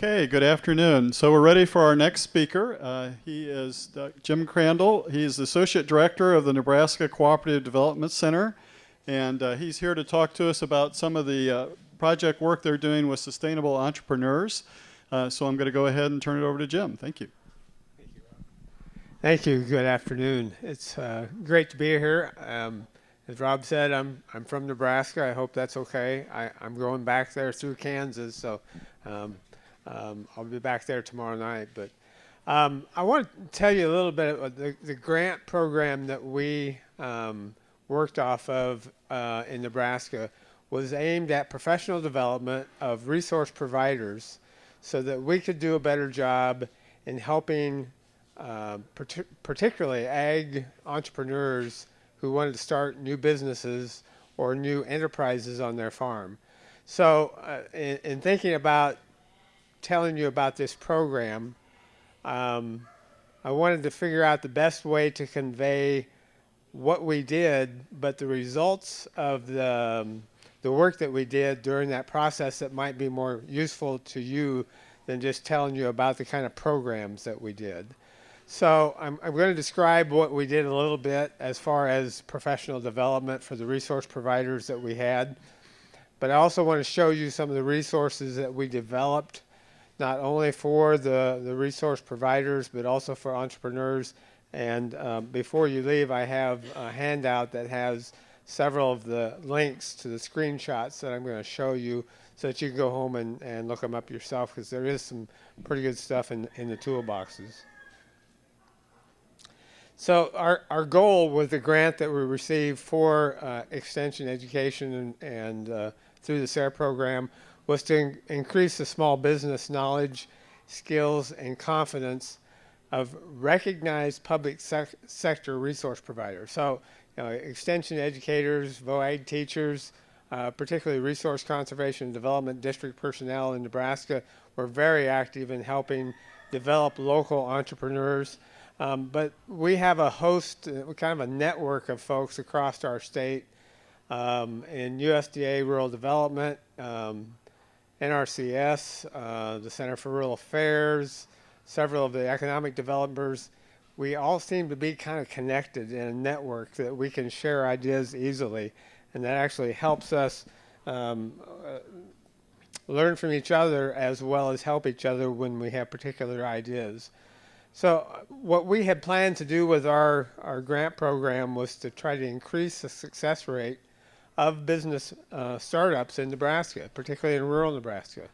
Okay, good afternoon. So we're ready for our next speaker. Uh, he is uh, Jim Crandall. He's the Associate Director of the Nebraska Cooperative Development Center, and uh, he's here to talk to us about some of the uh, project work they're doing with sustainable entrepreneurs. Uh, so I'm going to go ahead and turn it over to Jim. Thank you. Thank you. Good afternoon. It's uh, great to be here. Um, as Rob said, I'm I'm from Nebraska. I hope that's okay. I, I'm going back there through Kansas, so um, um, I'll be back there tomorrow night. But um, I want to tell you a little bit about the, the grant program that we um, worked off of uh, in Nebraska was aimed at professional development of resource providers so that we could do a better job in helping uh, particularly ag entrepreneurs who wanted to start new businesses or new enterprises on their farm. So uh, in, in, thinking about telling you about this program, um, I wanted to figure out the best way to convey what we did, but the results of the, um, the work that we did during that process that might be more useful to you than just telling you about the kind of programs that we did. So I'm, I'm going to describe what we did a little bit as far as professional development for the resource providers that we had. But I also want to show you some of the resources that we developed, not only for the, the resource providers, but also for entrepreneurs. And um, before you leave, I have a handout that has several of the links to the screenshots that I'm going to show you so that you can go home and, and look them up yourself because there is some pretty good stuff in, in the toolboxes. So our, our goal with the grant that we received for uh, extension education and, and uh, through the SARE program was to in increase the small business knowledge, skills, and confidence of recognized public sec sector resource providers. So you know, extension educators, VOAG teachers, uh, particularly resource conservation and development district personnel in Nebraska were very active in helping develop local entrepreneurs um, but we have a host, uh, kind of a network of folks across our state um, in USDA Rural Development, um, NRCS, uh, the Center for Rural Affairs, several of the economic developers. We all seem to be kind of connected in a network that we can share ideas easily, and that actually helps us um, uh, learn from each other as well as help each other when we have particular ideas. So uh, what we had planned to do with our, our grant program was to try to increase the success rate of business uh, startups in Nebraska, particularly in rural Nebraska.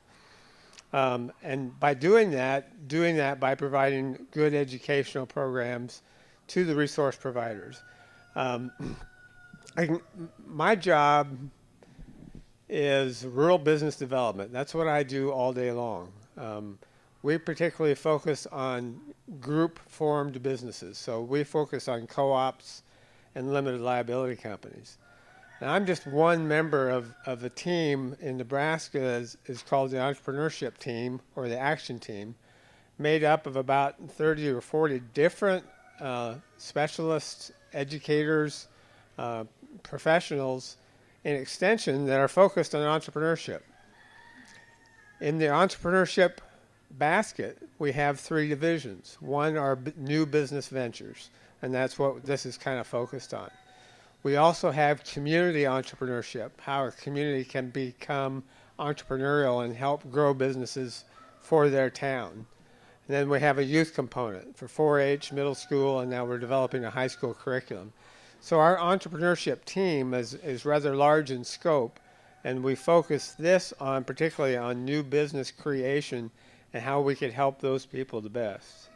Um, and by doing that, doing that by providing good educational programs to the resource providers. Um, can, my job is rural business development. That's what I do all day long. Um, we particularly focus on group formed businesses. So we focus on co-ops and limited liability companies. Now I'm just one member of, of a team in Nebraska is, is called the entrepreneurship team or the action team made up of about 30 or 40 different uh, specialists, educators, uh, professionals in extension that are focused on entrepreneurship. In the entrepreneurship basket, we have three divisions. One are new business ventures, and that's what this is kind of focused on. We also have community entrepreneurship, how a community can become entrepreneurial and help grow businesses for their town. And then we have a youth component for 4-H, middle school, and now we're developing a high school curriculum. So our entrepreneurship team is, is rather large in scope, and we focus this on particularly on new business creation and how we could help those people the best.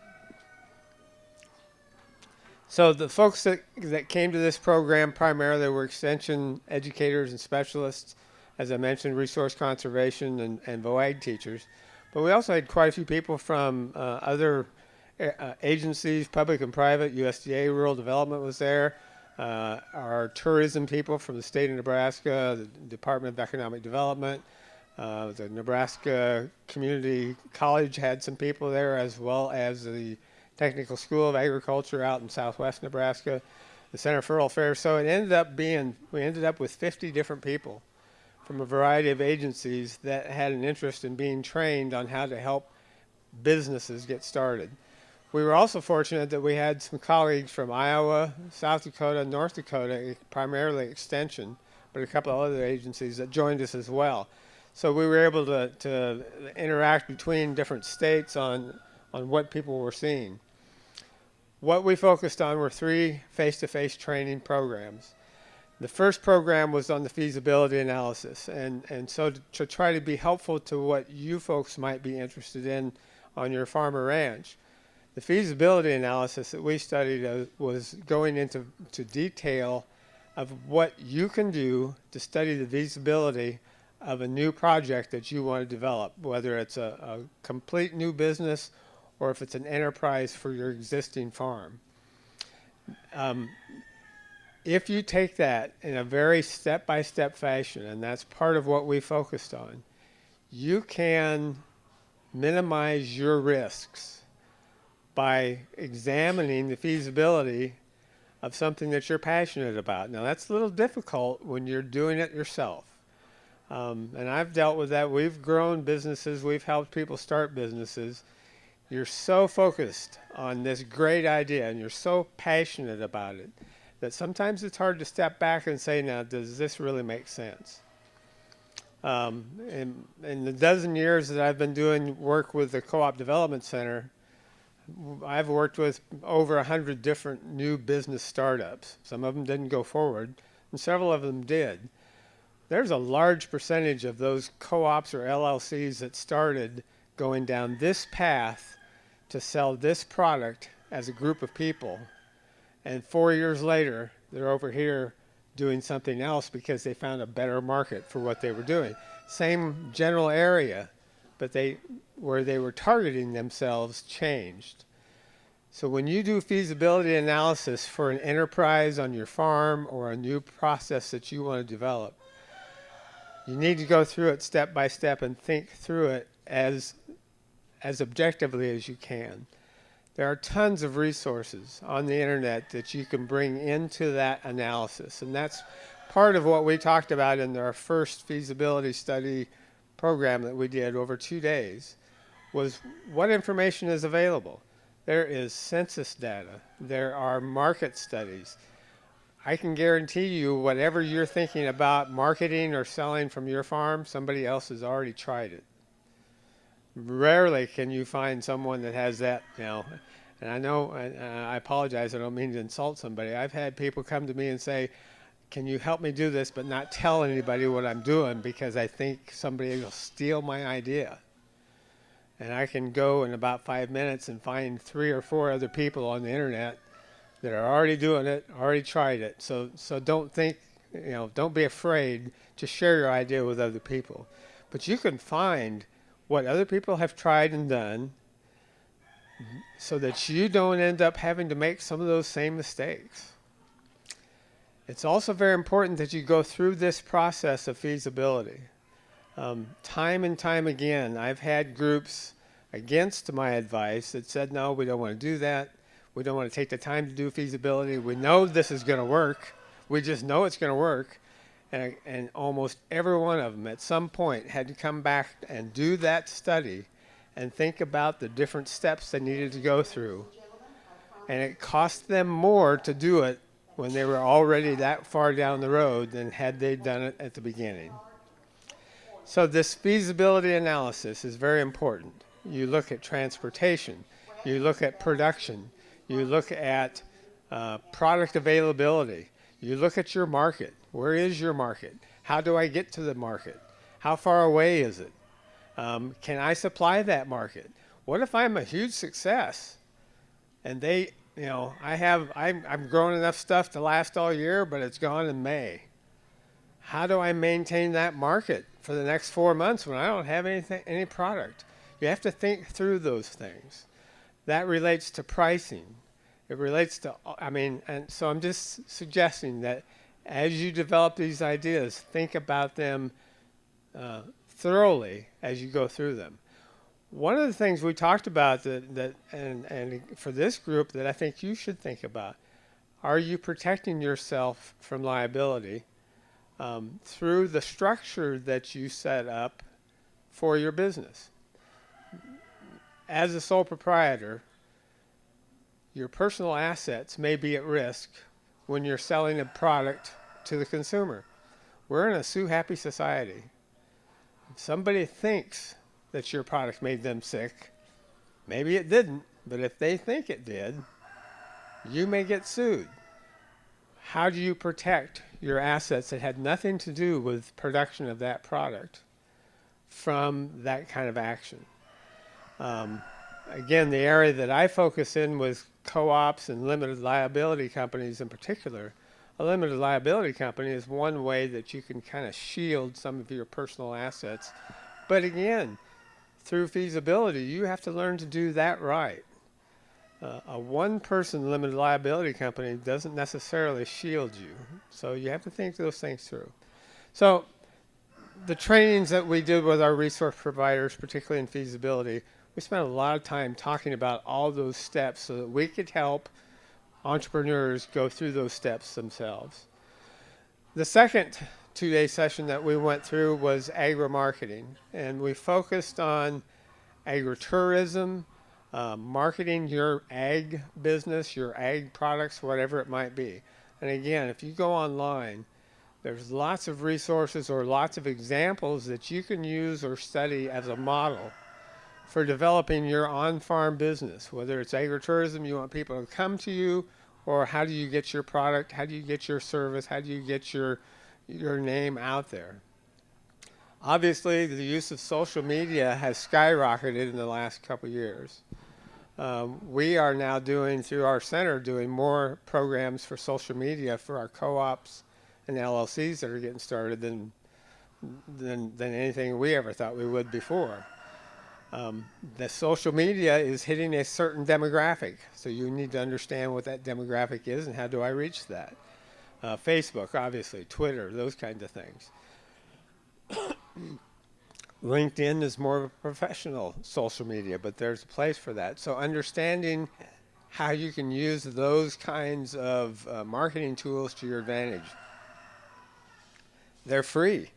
So the folks that, that came to this program primarily were extension educators and specialists, as I mentioned, resource conservation and, and VOAG teachers. But we also had quite a few people from uh, other uh, agencies, public and private, USDA Rural Development was there, uh, our tourism people from the state of Nebraska, the Department of Economic Development, uh, the Nebraska Community College had some people there, as well as the Technical School of Agriculture out in southwest Nebraska, the Center for Rural Affairs. So it ended up being, we ended up with 50 different people from a variety of agencies that had an interest in being trained on how to help businesses get started. We were also fortunate that we had some colleagues from Iowa, South Dakota, North Dakota, primarily Extension, but a couple of other agencies that joined us as well. So we were able to, to interact between different states on, on what people were seeing. What we focused on were three face-to-face training programs. The first program was on the feasibility analysis, and, and so to, to try to be helpful to what you folks might be interested in on your farm or ranch. The feasibility analysis that we studied uh, was going into to detail of what you can do to study the feasibility of a new project that you want to develop, whether it's a, a complete new business or if it's an enterprise for your existing farm. Um, if you take that in a very step-by-step fashion, and that's part of what we focused on, you can minimize your risks by examining the feasibility of something that you're passionate about. Now, that's a little difficult when you're doing it yourself. Um, and I've dealt with that. We've grown businesses, we've helped people start businesses. You're so focused on this great idea and you're so passionate about it that sometimes it's hard to step back and say, now, does this really make sense? Um, in, in the dozen years that I've been doing work with the Co-op Development Center, I've worked with over 100 different new business startups. Some of them didn't go forward, and several of them did. There's a large percentage of those co-ops or LLCs that started going down this path to sell this product as a group of people. And four years later, they're over here doing something else because they found a better market for what they were doing. Same general area, but they where they were targeting themselves changed. So when you do feasibility analysis for an enterprise on your farm or a new process that you want to develop, you need to go through it step by step and think through it as as objectively as you can. There are tons of resources on the internet that you can bring into that analysis. And that's part of what we talked about in our first feasibility study program that we did over two days was what information is available. There is census data. There are market studies. I can guarantee you whatever you're thinking about marketing or selling from your farm, somebody else has already tried it rarely can you find someone that has that, you know. And I know, uh, I apologize, I don't mean to insult somebody. I've had people come to me and say, can you help me do this but not tell anybody what I'm doing because I think somebody will steal my idea. And I can go in about five minutes and find three or four other people on the internet that are already doing it, already tried it. So, so don't think, you know, don't be afraid to share your idea with other people. But you can find what other people have tried and done so that you don't end up having to make some of those same mistakes. It's also very important that you go through this process of feasibility. Um, time and time again, I've had groups against my advice that said, no, we don't want to do that. We don't want to take the time to do feasibility. We know this is going to work. We just know it's going to work and, and almost every one of them at some point had to come back and do that study and think about the different steps they needed to go through. And it cost them more to do it when they were already that far down the road than had they done it at the beginning. So this feasibility analysis is very important. You look at transportation, you look at production, you look at uh, product availability, you look at your market. Where is your market? How do I get to the market? How far away is it? Um, can I supply that market? What if I'm a huge success and they, you know, I have, I'm, I'm growing enough stuff to last all year, but it's gone in May. How do I maintain that market for the next four months when I don't have anything, any product? You have to think through those things. That relates to pricing. It relates to, I mean, and so I'm just suggesting that as you develop these ideas, think about them uh, thoroughly as you go through them. One of the things we talked about that, that and, and for this group that I think you should think about, are you protecting yourself from liability um, through the structure that you set up for your business. As a sole proprietor, your personal assets may be at risk when you're selling a product to the consumer. We're in a sue happy society. If somebody thinks that your product made them sick, maybe it didn't, but if they think it did, you may get sued. How do you protect your assets that had nothing to do with production of that product from that kind of action? Um, again, the area that I focus in was co-ops and limited liability companies in particular. A limited liability company is one way that you can kind of shield some of your personal assets. But again, through feasibility, you have to learn to do that right. Uh, a one person limited liability company doesn't necessarily shield you. So you have to think those things through. So the trainings that we did with our resource providers, particularly in feasibility, we spent a lot of time talking about all those steps so that we could help entrepreneurs go through those steps themselves. The second two day session that we went through was agri marketing, and we focused on agritourism, uh, marketing your ag business, your ag products, whatever it might be. And again, if you go online, there's lots of resources or lots of examples that you can use or study as a model for developing your on-farm business, whether it's agritourism, you want people to come to you, or how do you get your product, how do you get your service, how do you get your, your name out there. Obviously, the use of social media has skyrocketed in the last couple years. Um, we are now doing, through our center, doing more programs for social media for our co-ops and LLCs that are getting started than, than, than anything we ever thought we would before. Um, the social media is hitting a certain demographic, so you need to understand what that demographic is and how do I reach that. Uh, Facebook, obviously, Twitter, those kinds of things. LinkedIn is more of a professional social media, but there's a place for that. So understanding how you can use those kinds of uh, marketing tools to your advantage. They're free.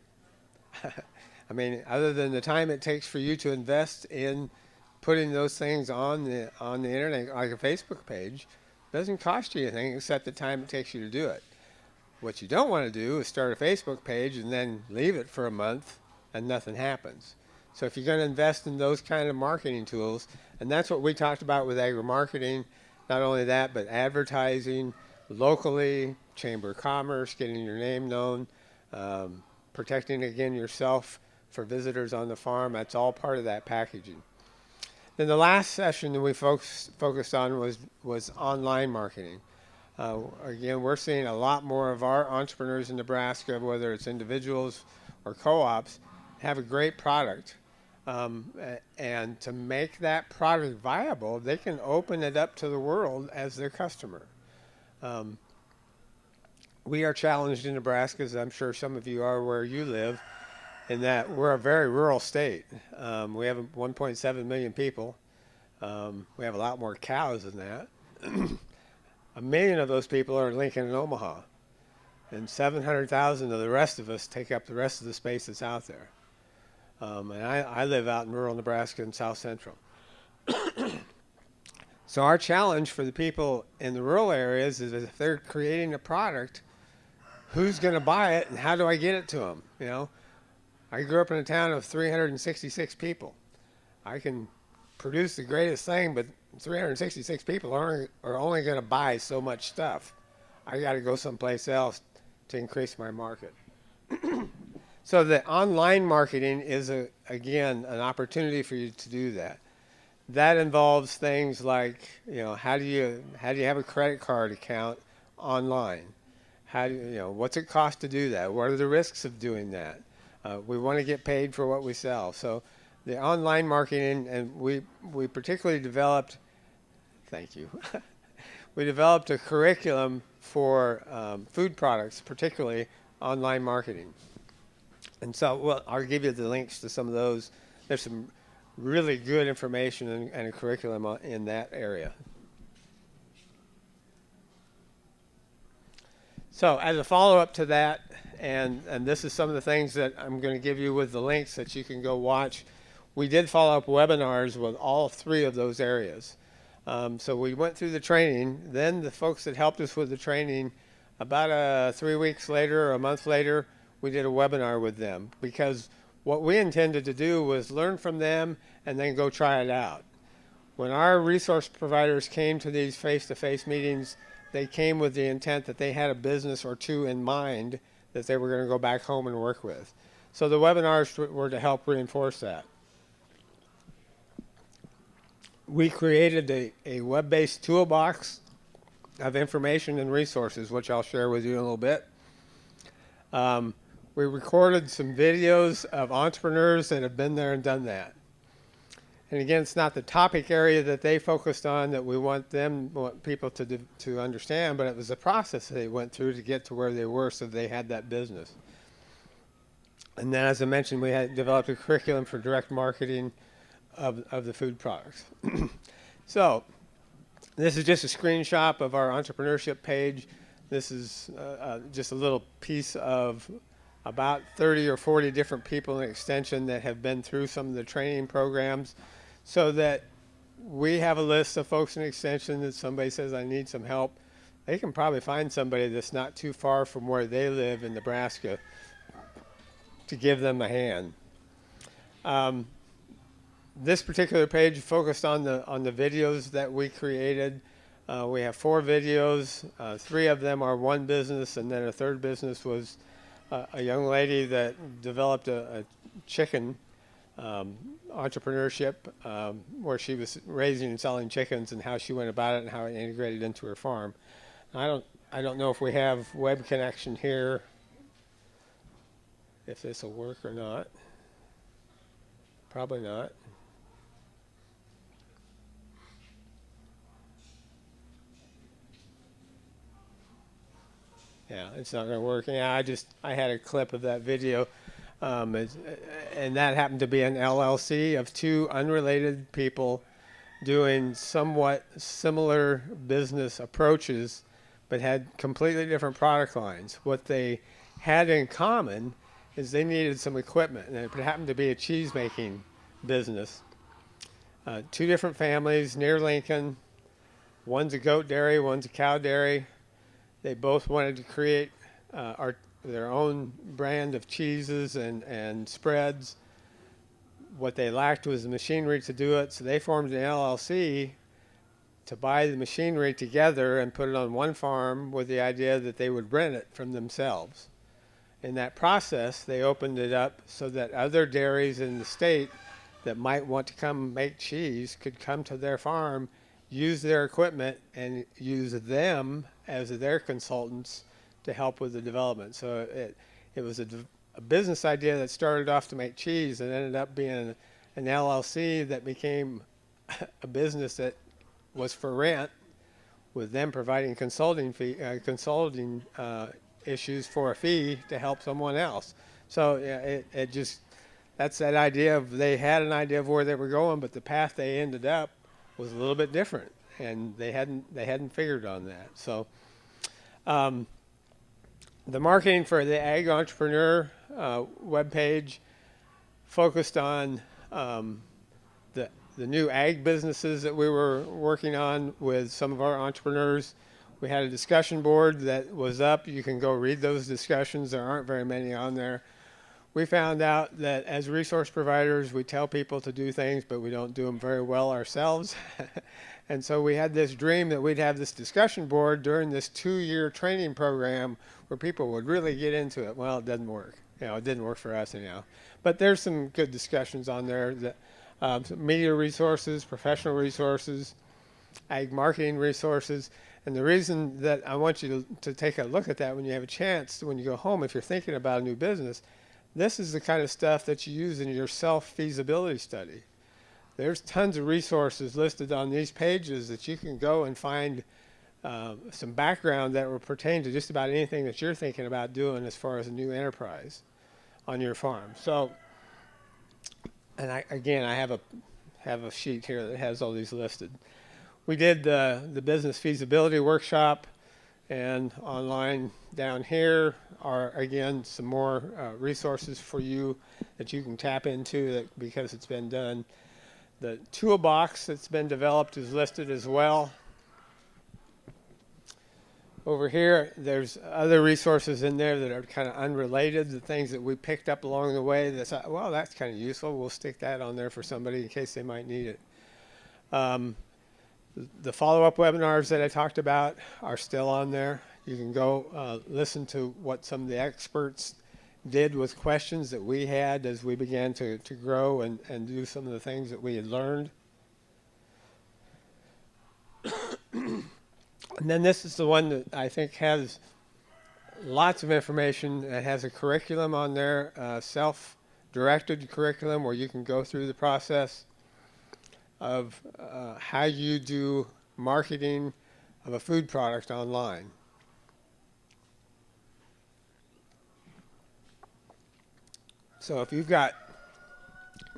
I mean, other than the time it takes for you to invest in putting those things on the on the internet, like a Facebook page, doesn't cost you anything except the time it takes you to do it. What you don't want to do is start a Facebook page and then leave it for a month and nothing happens. So if you're going to invest in those kind of marketing tools, and that's what we talked about with agri marketing, not only that, but advertising locally, chamber of commerce, getting your name known, um, protecting again yourself for visitors on the farm. That's all part of that packaging. Then the last session that we focus, focused on was, was online marketing. Uh, again, we're seeing a lot more of our entrepreneurs in Nebraska, whether it's individuals or co-ops, have a great product. Um, and to make that product viable, they can open it up to the world as their customer. Um, we are challenged in Nebraska, as I'm sure some of you are where you live, in that we're a very rural state. Um, we have 1.7 million people. Um, we have a lot more cows than that. a million of those people are in Lincoln and Omaha. And 700,000 of the rest of us take up the rest of the space that's out there. Um, and I, I live out in rural Nebraska and South Central. so our challenge for the people in the rural areas is if they're creating a product, who's going to buy it and how do I get it to them? You know, I grew up in a town of 366 people. I can produce the greatest thing, but 366 people are, are only going to buy so much stuff. I got to go someplace else to increase my market. so the online marketing is, a, again, an opportunity for you to do that. That involves things like, you know, how do you, how do you have a credit card account online? How do you, you know, what's it cost to do that? What are the risks of doing that? Uh, we want to get paid for what we sell. So the online marketing, and we, we particularly developed, thank you, we developed a curriculum for um, food products, particularly online marketing. And so well, I'll give you the links to some of those. There's some really good information and, and a curriculum in that area. So as a follow-up to that, and and this is some of the things that I'm going to give you with the links that you can go watch. We did follow up webinars with all three of those areas. Um, so we went through the training. Then the folks that helped us with the training, about uh, three weeks later or a month later, we did a webinar with them because what we intended to do was learn from them and then go try it out. When our resource providers came to these face-to-face meetings, they came with the intent that they had a business or two in mind that they were going to go back home and work with. So the webinars were to help reinforce that. We created a, a web-based toolbox of information and resources, which I'll share with you in a little bit. Um, we recorded some videos of entrepreneurs that have been there and done that. And again, it's not the topic area that they focused on that we want them, want people to, to understand, but it was the process they went through to get to where they were so they had that business. And then, as I mentioned, we had developed a curriculum for direct marketing of, of the food products. so, this is just a screenshot of our entrepreneurship page. This is uh, uh, just a little piece of about 30 or 40 different people in Extension that have been through some of the training programs so that we have a list of folks in Extension that somebody says, I need some help. They can probably find somebody that's not too far from where they live in Nebraska to give them a hand. Um, this particular page focused on the on the videos that we created. Uh, we have four videos. Uh, three of them are one business, and then a third business was uh, a young lady that developed a, a chicken um, entrepreneurship um, where she was raising and selling chickens and how she went about it and how it integrated into her farm. I don't I don't know if we have web connection here, if this will work or not. Probably not. Yeah, it's not going to work. Yeah, I just I had a clip of that video, um, and that happened to be an LLC of two unrelated people doing somewhat similar business approaches, but had completely different product lines. What they had in common is they needed some equipment, and it happened to be a cheese making business. Uh, two different families near Lincoln. One's a goat dairy, one's a cow dairy they both wanted to create uh, our, their own brand of cheeses and, and spreads. What they lacked was the machinery to do it, so they formed an LLC to buy the machinery together and put it on one farm with the idea that they would rent it from themselves. In that process, they opened it up so that other dairies in the state that might want to come make cheese could come to their farm, use their equipment, and use them as their consultants to help with the development. So it, it was a, a business idea that started off to make cheese and ended up being an LLC that became a business that was for rent with them providing consulting fee, uh, consulting uh, issues for a fee to help someone else. So yeah, it, it just, that's that idea of they had an idea of where they were going, but the path they ended up was a little bit different and they hadn't they hadn't figured on that. So um, the marketing for the Ag Entrepreneur uh, webpage focused on um, the the new ag businesses that we were working on with some of our entrepreneurs. We had a discussion board that was up. You can go read those discussions. There aren't very many on there. We found out that as resource providers, we tell people to do things, but we don't do them very well ourselves. And so we had this dream that we'd have this discussion board during this two-year training program where people would really get into it. Well, it doesn't work. You know, it didn't work for us anyhow. But there's some good discussions on there that um, media resources, professional resources, ag marketing resources. And the reason that I want you to, to take a look at that when you have a chance, when you go home, if you're thinking about a new business, this is the kind of stuff that you use in your self-feasibility study there's tons of resources listed on these pages that you can go and find uh, some background that will pertain to just about anything that you're thinking about doing as far as a new enterprise on your farm. So, and I, again, I have a have a sheet here that has all these listed. We did the the business feasibility workshop And online down here are again some more uh, resources for you that you can tap into that because it's been done. The toolbox that's been developed is listed as well. Over here, there's other resources in there that are kind of unrelated, the things that we picked up along the way. That's uh, well, that's kind of useful. We'll stick that on there for somebody in case they might need it. Um, the follow-up webinars that I talked about are still on there. You can go uh, listen to what some of the experts did with questions that we had as we began to, to grow and, and do some of the things that we had learned. And then this is the one that I think has lots of information. It has a curriculum on there, uh, self-directed curriculum where you can go through the process of uh, how you do marketing of a food product online. So if you've got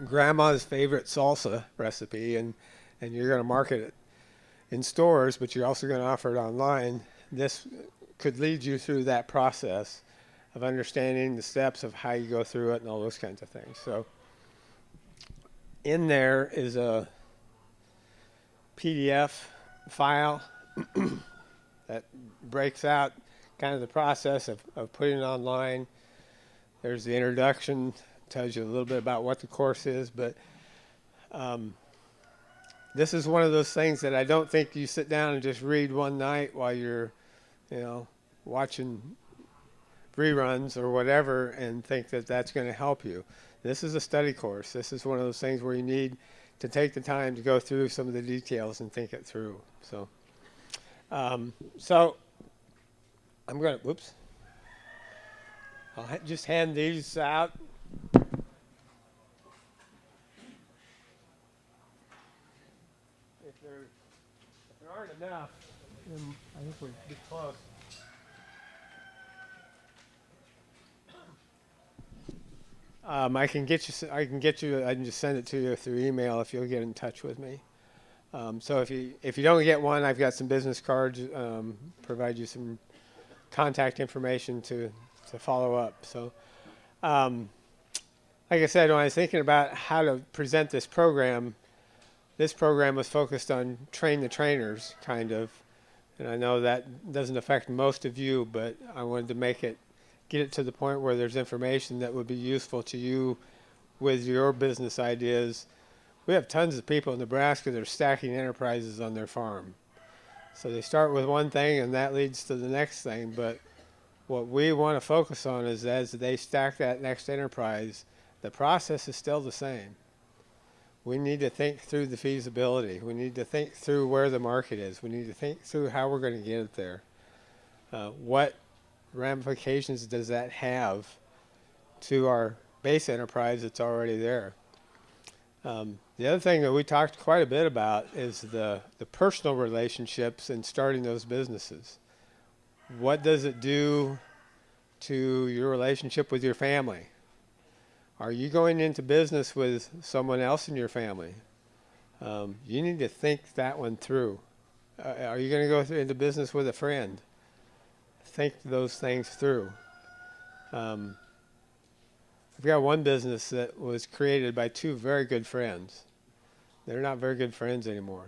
grandma's favorite salsa recipe and, and you're going to market it in stores, but you're also going to offer it online, this could lead you through that process of understanding the steps of how you go through it and all those kinds of things. So in there is a PDF file that breaks out kind of the process of, of putting it online. There's the introduction, tells you a little bit about what the course is, but um, this is one of those things that I don't think you sit down and just read one night while you're, you know, watching reruns or whatever and think that that's going to help you. This is a study course. This is one of those things where you need to take the time to go through some of the details and think it through. So, um, so I'm going to, whoops. I'll ha- just hand these out. If there, if there aren't enough, then I think we're get close. Um, I can get you. I can get you. I can just send it to you through email if you'll get in touch with me. Um, so if you if you don't get one, I've got some business cards. Um, provide you some contact information to to follow up. So, um, like I said, when I was thinking about how to present this program, this program was focused on train the trainers, kind of. And I know that doesn't affect most of you, but I wanted to make it get it to the point where there's information that would be useful to you with your business ideas. We have tons of people in Nebraska that are stacking enterprises on their farm. So they start with one thing and that leads to the next thing. But what we want to focus on is as they stack that next enterprise, the process is still the same. We need to think through the feasibility. We need to think through where the market is. We need to think through how we're going to get it there. Uh, what ramifications does that have to our base enterprise that's already there? Um, the other thing that we talked quite a bit about is the, the personal relationships and starting those businesses. What does it do to your relationship with your family? Are you going into business with someone else in your family? Um, you need to think that one through. Uh, are you going to go th- into business with a friend? think those things through. Um, I've got one business that was created by two very good friends. They're not very good friends anymore.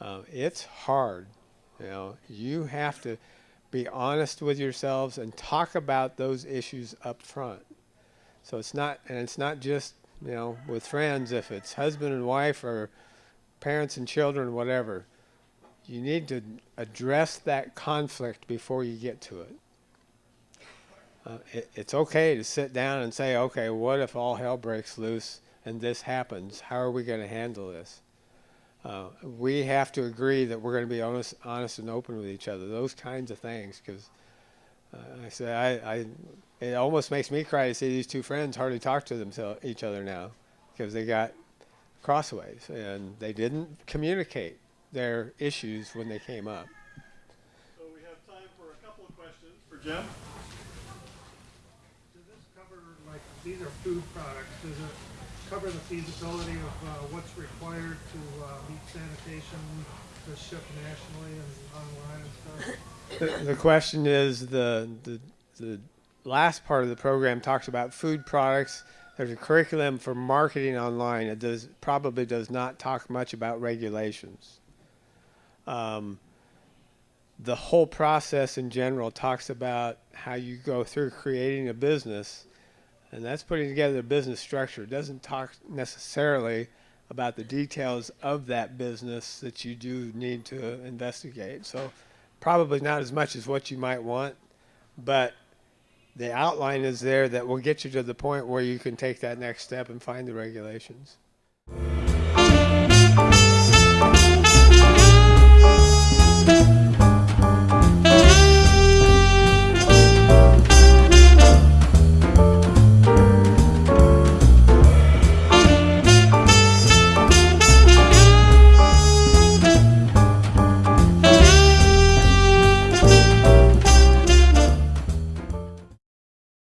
Uh, it's hard. You know, you have to be honest with yourselves and talk about those issues up front. So it's not, and it's not just you know with friends. If it's husband and wife or parents and children, whatever you need to address that conflict before you get to it. Uh, it. It's okay to sit down and say, okay, what if all hell breaks loose and this happens? How are we going to handle this? Uh, we have to agree that we're going to be honest, honest and open with each other. Those kinds of things, because uh, I say I, I, it almost makes me cry to see these two friends hardly talk to themselves each other now, because they got crossways and they didn't communicate their issues when they came up. So we have time for a couple of questions for Jim. Does this cover, like, these are food products, does it cover the feasibility of uh, what's required to uh, meet sanitation to ship nationally and online and stuff? The, the question is the, the the last part of the program talks about food products. There's a curriculum for marketing online. It does probably does not talk much about regulations. Um, the whole process in general talks about how you go through creating a business, and that's putting together a business structure. It doesn't talk necessarily about the details of that business that you do need to investigate. So probably not as much as what you might want, but the outline is there that will get you to the point where you can take that next step and find the regulations.